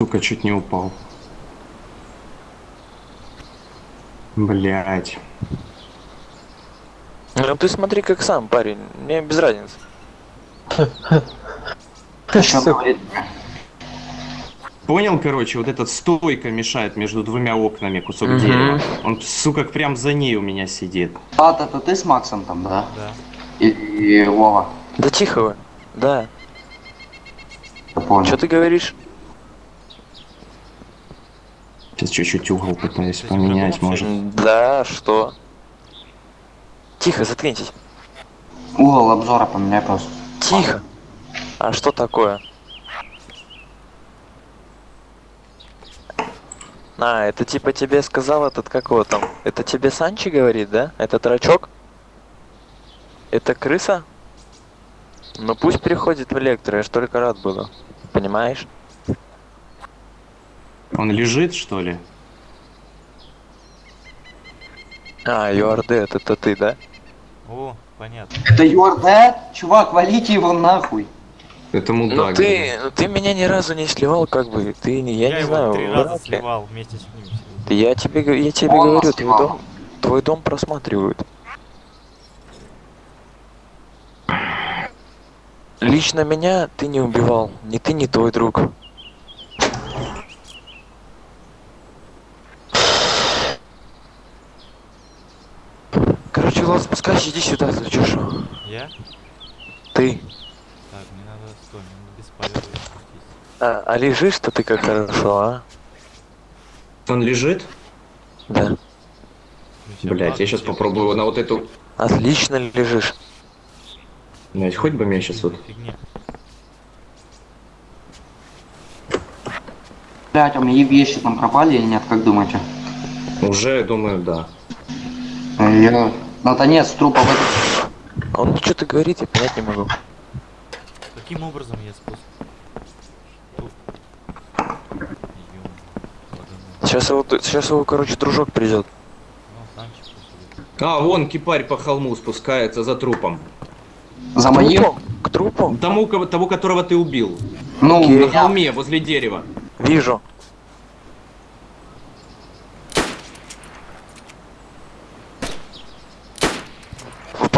Сука, чуть не упал. Блять. Ну ты смотри как сам, парень. Мне без разницы. Понял, короче, вот этот стойка мешает между двумя окнами кусок Мгм. дерева. Он, сука, прям за ней у меня сидит. Ад, это ты с Максом там, да? Да. И, и Вова, Да тихо вы. Да. я понял. Что ты говоришь? Сейчас чуть-чуть угол пытаюсь поменять, может. Да, что? Тихо, заткнитесь. Угол обзора поменяй просто. Тихо. А что такое? А, это типа тебе сказал этот, как его там? Это тебе Санчи говорит, да? Это трачок? Это крыса? Ну пусть переходит в электро, я ж только рад буду. Понимаешь? Он лежит, что ли? А, you are dead, это ты, да? О, понятно. Это dad? Чувак, валите его нахуй. Это Ну мудак. ты, ну ты меня ни разу не сливал, как бы, ты, не- я, не его знаю, три раза ли. сливал вместе с ним. Да Я тебе, я тебе Он говорю, твой дом, твой дом просматривают. Лично меня ты не убивал, ни ты, ни твой друг. Влад, спускайся, иди сюда, за чешу. Я? Ты. Так, мне надо стой, мне надо без полета. А, а лежишь-то ты как хорошо, а? Он лежит? Да. Ну, Блять, я сейчас попробую на вот эту... Отлично лежишь. Блять, хоть бы меня сейчас вот... Блять, а мои вещи там пропали или нет, как думаете? Уже, думаю, да. Я... Наконец, трупа в Он что-то говорит, я понять не могу. Каким образом я спуск? Сейчас его, сейчас его, короче, дружок придет. Ну. А, вон кипарь по холму спускается за трупом. За моим? К трупу? Тому, кого- того, которого ты убил. Ну, Окей. На холме, возле дерева. Вижу.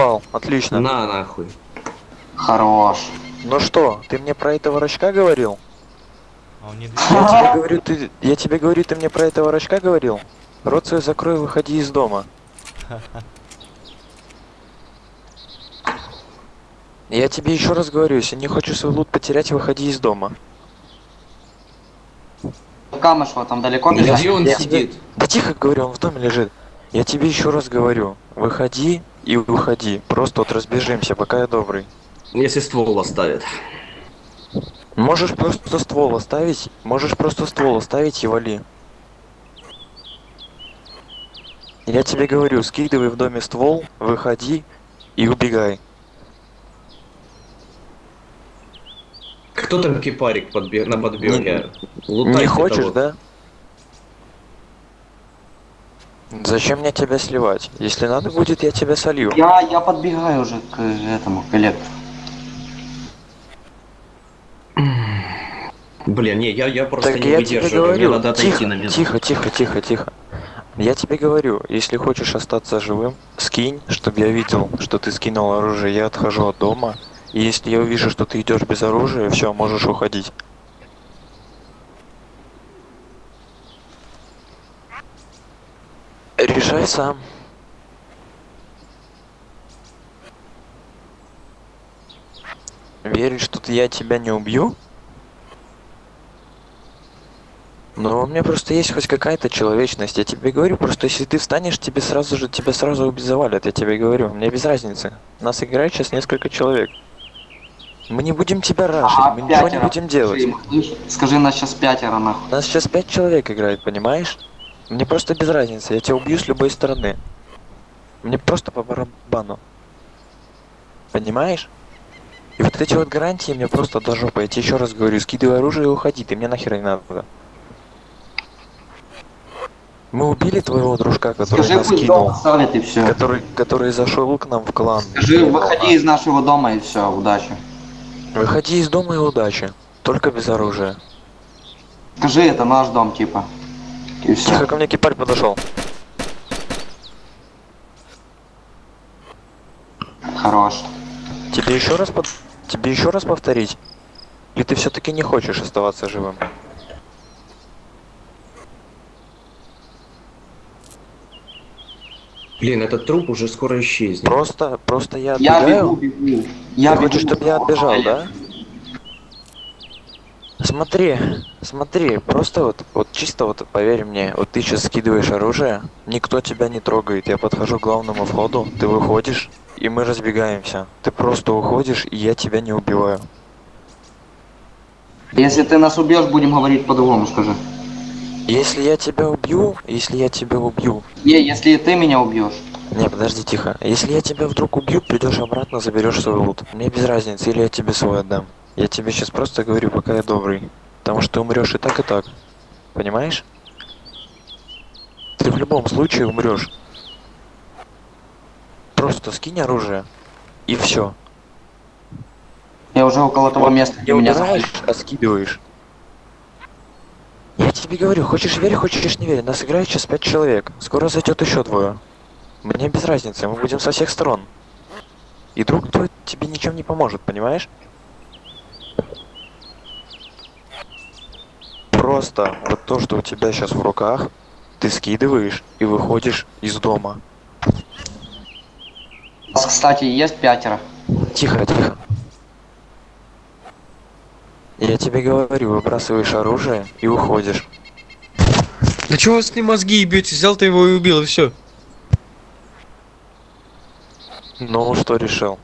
Впал, отлично. На, нахуй. Хорош. Ну что, ты мне про этого рачка говорил? А он не Я тебе говорю, ты, я тебе говорю, ты мне про этого рачка говорил? Рот свой закрой, выходи из дома. Я тебе еще раз говорю, если не хочешь свой лут потерять, выходи из дома. Камышло там далеко бежать? Где он Я сидит? Да тихо говорю, он в доме лежит. Я тебе еще раз говорю, выходи и выходи. Просто вот разбежимся, пока я добрый. Если ствол оставит. Можешь просто ствол оставить, можешь просто ствол оставить и вали. Я тебе говорю, скидывай в доме ствол, выходи и убегай. Кто там кипарик подбе- на подбеге? Не хочешь, да? Зачем мне тебя сливать? Если надо будет, я тебя солью. Я, я подбегаю уже к этому, к электру. Блин, не, я, я просто Так не я тебе выдерживаю. Мне говорю, надо отойти тихо, на минуту. тихо, тихо, тихо, тихо. Я тебе говорю, если хочешь остаться живым, скинь, чтобы я видел, что ты скинул оружие, я отхожу от дома. И если я увижу, что ты идешь без оружия, все, можешь уходить. Решай сам. Веришь, что я тебя не убью? Но у меня просто есть хоть какая-то человечность. Я тебе говорю, просто если ты встанешь, тебе сразу же тебя сразу убить завалят, я тебе говорю. Мне без разницы. Нас играет сейчас несколько человек. Мы не будем тебя рашить, А, мы ничего не пятеро. будем делать. Скажи, нас сейчас пятеро нахуй. Нас сейчас пять человек играет, понимаешь? Мне просто без разницы, я тебя убью с любой стороны. Мне просто по барабану. Понимаешь? И вот эти вот гарантии мне просто до жопы. Я тебе еще раз говорю, скидывай оружие и уходи, ты мне нахер не надо. Мы убили твоего дружка, который Скажи, нас кинул. оставит и все. Который, который зашел к нам в клан. Скажи, выходи из нашего дома и все, удачи. Выходи из дома и удачи. Только без оружия. Скажи, это наш дом, типа. И все. Тихо, ко мне кипарь подошел. Хорош. Тебе еще раз под... Тебе еще раз повторить? Или ты все-таки не хочешь оставаться живым? Блин, этот труп уже скоро исчезнет. Просто, просто я Я отбегаю? бегу, бегу. Я Ты хочешь, бегу. чтобы я отбежал, да? Смотри, смотри, просто вот, вот чисто вот поверь мне, вот ты сейчас скидываешь оружие, никто тебя не трогает, я подхожу к главному входу, ты выходишь, и мы разбегаемся. Ты просто уходишь, и я тебя не убиваю. Если ты нас убьешь, будем говорить по-другому, скажи. Если я тебя убью, если я тебя убью, Не, если ты меня убьешь. Не, подожди, тихо. Если я тебя вдруг убью, придешь обратно, заберешь свой лут. Мне без разницы, или я тебе свой отдам. Я тебе сейчас просто говорю, пока я добрый. Потому что ты умрешь и так, и так. Понимаешь? Ты в любом случае умрешь. Просто скинь оружие. И все. Я уже около того места, где меня захватили. а скидываешь. Я тебе говорю, хочешь верь, хочешь не верь. Нас играет сейчас пять человек. Скоро зайдет еще двое. Мне без разницы, мы будем со всех сторон. И друг твой тебе ничем не поможет, понимаешь? Просто вот то, что у тебя сейчас в руках, ты скидываешь и выходишь из дома. У нас, кстати, есть пятеро. Тихо, тихо. Я тебе говорю, выбрасываешь оружие и уходишь. Да чего вы с ним мозги ебете? Взял ты его и убил, и все. Ну, что решил?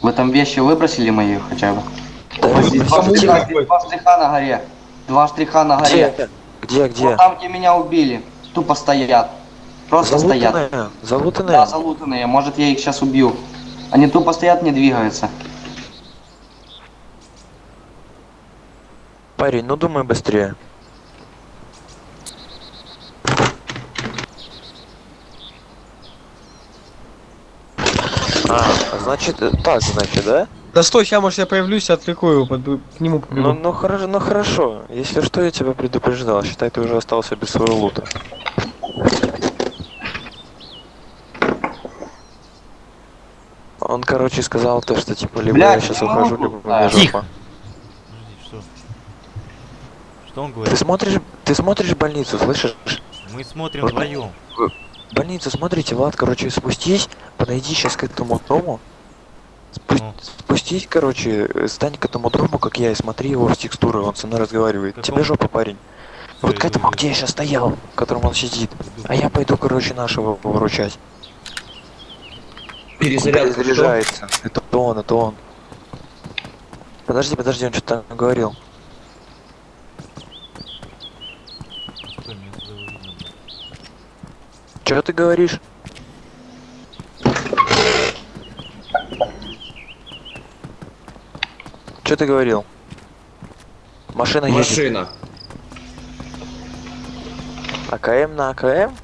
Вы там вещи выбросили мои хотя бы? Да два выбросил. штриха, здесь два штриха на горе. Два штриха на горе. Где? Где, где? Вот там, где меня убили. Тупо стоят. Просто стоят. Залутанные? Залутанные? Да, залутанные. Может, я их сейчас убью. Они тупо стоят, не двигаются. Парень, ну думай быстрее. А, значит, э, так, значит, да? Да стой, сейчас, может, я появлюсь, отвлеку его, подб- к нему побегу. Ну, ну, хорошо, ну хорошо. Если что, я тебя предупреждал. Считай, ты уже остался без своего лута. Он, короче, сказал то, что типа либо Блядь, я сейчас не ухожу, могу. либо у меня Тихо. жопа. Подожди, что? Что он Ты говорит? смотришь, ты смотришь больницу, слышишь? Мы смотрим Вот. вдвоем. Больницу, смотрите, Влад, короче, спустись, подойди сейчас к этому дому. Спу- Ну. Спустись, короче, э, стань к этому дому, как я, и смотри его в текстуры, он со мной разговаривает. Какому? Тебе жопа, парень. Всё, вот к этому, где я сейчас стоял, в котором он сидит. А я пойду, короче, нашего выручать. Перезарядка кто? Заряжается. Это он, это он. Подожди, подожди, он что-то говорил. Что ты говоришь? Что ты говорил? Машина едет. Машина. АКМ на АКМ?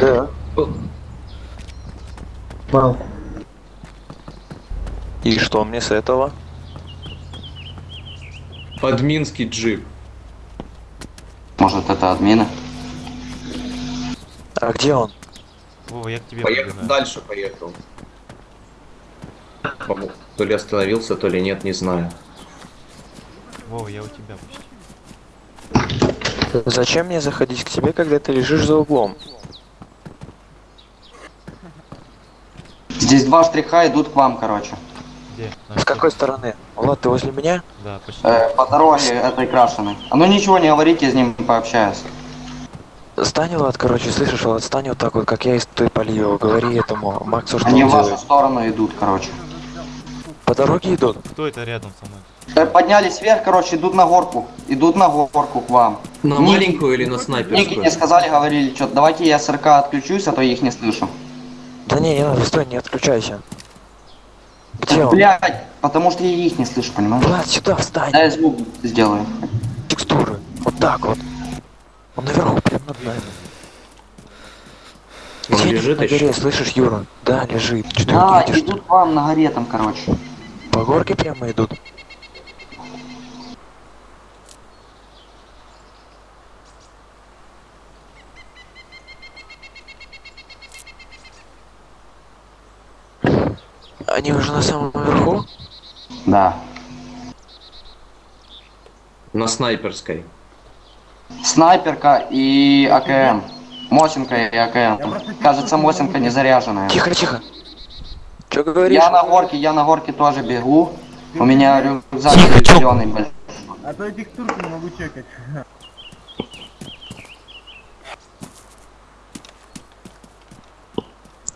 Да. О, И что мне с этого? Админский джип. Может, это админы? А где он? Вова, я к тебе Поехал, подбегаю. дальше поехал. То ли остановился, то ли нет, не знаю. Вова, я у тебя почти. Зачем мне заходить к тебе, когда ты лежишь за углом? Здесь два штриха идут к вам, короче. Где? На С какой стороны? Влад, ты возле меня? Да, почти. Э, по дороге этой крашеной. А ну ничего не говорите, с ним пообщаюсь. Стань, Влад, короче, слышишь, Влад, стань вот так вот, как я из той полью. Говори этому Максу, что Они он в вашу делает. сторону идут, короче. По дороге идут? Кто это рядом со мной? Э, Поднялись вверх, короче, идут на горку. Идут на горку к вам. На Ники- маленькую или на Ники снайперскую? не сказали, говорили, что давайте я с РК отключусь, а то я их не слышу. Да не, не надо, стой, не отключайся. Где он? Блять, потому что я их не слышу, понимаешь? Влад, сюда встань. Да, я звук сделаю. Текстуры. Вот так вот. Он наверху, прям над нами. Он Где-нибудь лежит на горе, еще? слышишь, Юра? Да, лежит. Что ты Да, идут к вам на горе там, короче. По горке прямо идут. Они уже на самом верху? Да. На снайперской. Снайперка и АКМ. Мосинка и АКМ. Кажется, Мосинка не заряженная. Тихо, тихо. Че говоришь? Я на горке, я на горке тоже бегу. У меня рюкзак зеленый большой. А то этих турков не могу чекать.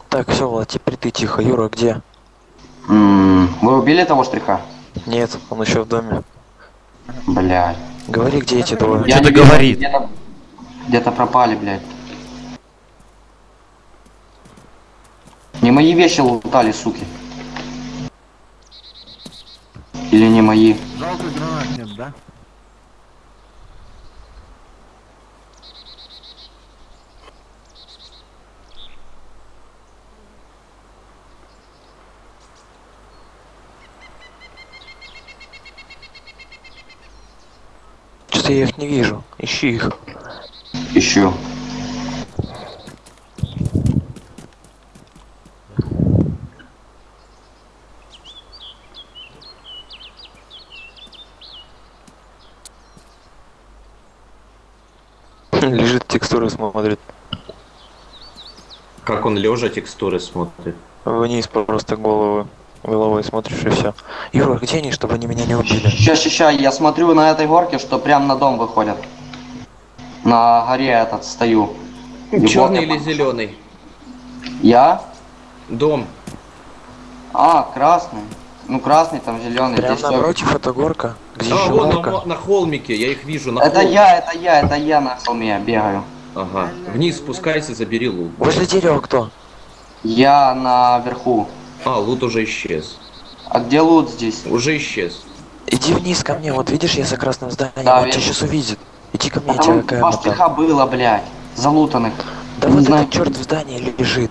Так, все, Влад, теперь ты тихо. Юра, где? М, Вы убили того штриха? Нет, он еще в доме. Блядь. Говори, где эти двое. Я Что-то говорит. Где-то где-то пропали, блядь. Не мои вещи лутали, суки. Или не мои. Жалко гранат нет, да? Что-то я их не вижу. Ищи их. Ищу. Лежит текстура смотрит. Он лежа текстуры смотрит. Вниз просто головы. Головой смотришь и все. Юра, где они, чтобы они меня не убили? Ща, ща, ща, я смотрю на этой горке, что прям на дом выходят. На горе этот стою. Черный или зеленый? Я? Дом. А, красный. Ну, красный, там зеленый. Прям напротив это горка. Где А, еще вон на, горка? мо- на холмике, я их вижу. На Это холм- я, это я, это я на холме бегаю. Ага. Вниз спускайся, забери лут. Возле дерева кто? Я наверху. А, лут уже исчез. А где лут здесь? Уже исчез. Иди вниз ко мне, вот видишь, я за красным зданием, Да, он тебя сейчас увидит. Иди ко мне, А я тебя какая два там. штриха было, блядь. Залутанных. Да вот знаю. этот черт в здании лежит.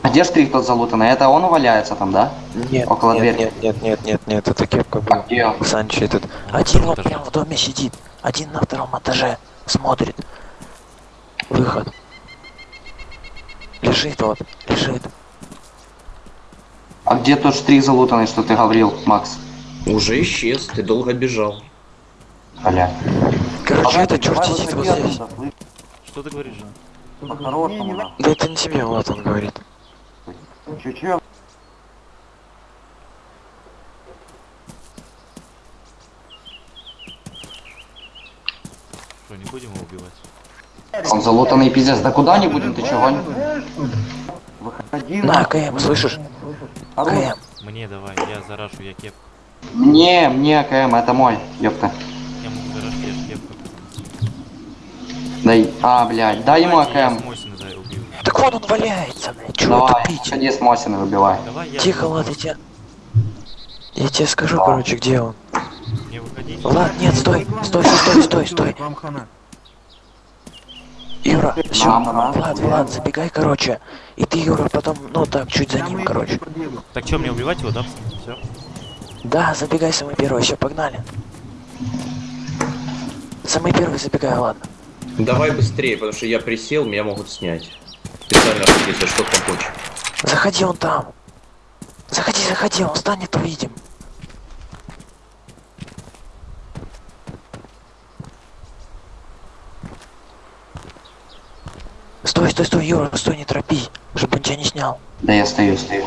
А где штрих тот залутанный? Это он валяется там, да? Нет, Около нет, двери. нет, нет, нет, нет, нет, это кепка была. Где он? Санчо этот. Один вот прям в доме сидит, один на втором этаже смотрит. Выход. Лежит вот, лежит. А где тот штрих залутанный, что ты говорил, Макс? Уже исчез, ты долго бежал. Бля. Короче, Давай, этот черт сидит вот здесь. Что ты говоришь, Жан? Да это не тебе, Влад, он говорит. Чё-чё? Что, не будем его убивать? Он залутанный пиздец. Да куда не будем, ты чё, гонишь? Выходи, На. КМ, слышишь? КМ. Мне давай, я зарашу, я кепку. Мне, мне АКМ, это мой, ёпта. Я могу зарашить, я кепку. Дай, а, блядь, дай ему АКМ. Мосина. Так вот он валяется, блядь, чего Давай, тупить? ходи с Мосиной выбивай. Давай. Тихо, Влад, я тебе... Я тебе скажу, Да. короче, где он. Не выходите. Влад, нет, стой, стой, стой, стой, стой, стой. Юра, все. Влад, Влад, забегай, короче. И ты, Юра, потом, ну так, чуть за ним, короче. Так что, мне убивать его, да? Все? Да, забегай самый первый, все, погнали. Самый первый забегай, ладно. Давай быстрее, потому что я присел, меня могут снять. Специально, если что помочь. Заходи он там. Заходи, заходи, он станет, увидим. Стой, стой, Юра, стой, не торопись, чтобы он тебя не снял. Да я стою, стою.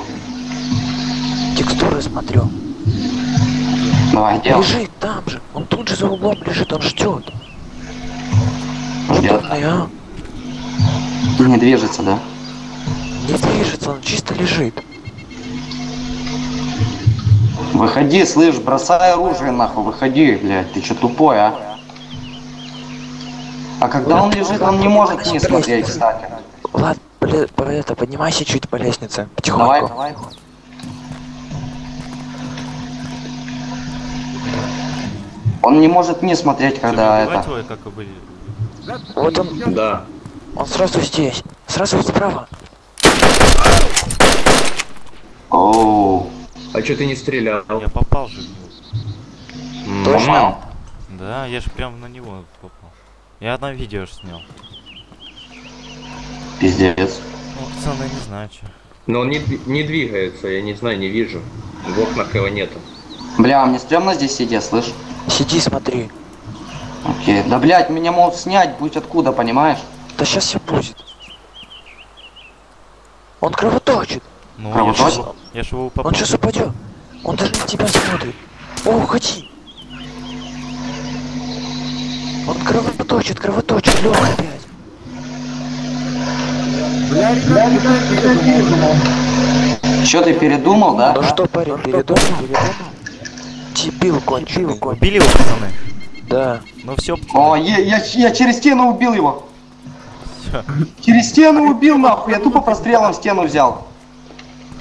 Текстуры смотрю. Давай, делай. Лежит там же, он тут же за углом лежит, он ждет. Ждет. а? Не движется, да? Не движется, он чисто лежит. Выходи, слышь, бросай оружие нахуй, выходи, блядь, ты чё тупой, а? А когда он лежит, он не может не смотреть, кстати. Влад, по- это, поднимайся чуть по лестнице, Давай, потихоньку. давай. Он не может не смотреть, когда это... как? Вот он, Да. он сразу здесь, сразу справа. Оу. А что ты не стрелял? Я попал же в него. Точно? Да, я же прям на него попал. Я одно видео снял. Пиздец. Ну, пацаны, не знаю, что. Но он не, не двигается, я не знаю, не вижу. В окнах его нету. Бля, мне стрёмно здесь сидеть, слышь? Сиди, смотри. Окей. Да, блядь, меня могут снять, будь откуда, понимаешь? Да сейчас все будет. Он кровоточит. Ну, А, я ж его- я ж его Он попал. сейчас упадет. Он даже на тебя смотрит. О, уходи. Он кровоточит, кровоточит, Лёха опять. Бля, ребят, передумал. Чё ты передумал, да? Ну что, парень, передумал? Дебил конченый. Убили его, пацаны? Да. Ну все, О, я, я, я через стену убил его. Через стену убил, нахуй. Я тупо прострелом стену взял.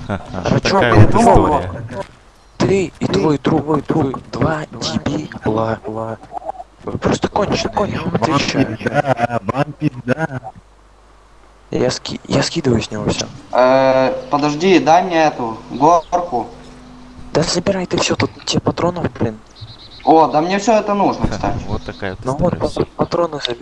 А чё, передумал история. Ты и твой друг, вы два дебила. Вы просто конченые, я вам отвечаю. Да, вам пизда. Я, ски... я скидываю с него все. Э, подожди, дай мне эту горку. Да забирай ты все, тут тебе патронов, блин. О, да мне все это нужно, кстати. Вот такая вот Ну вот, патроны забирай.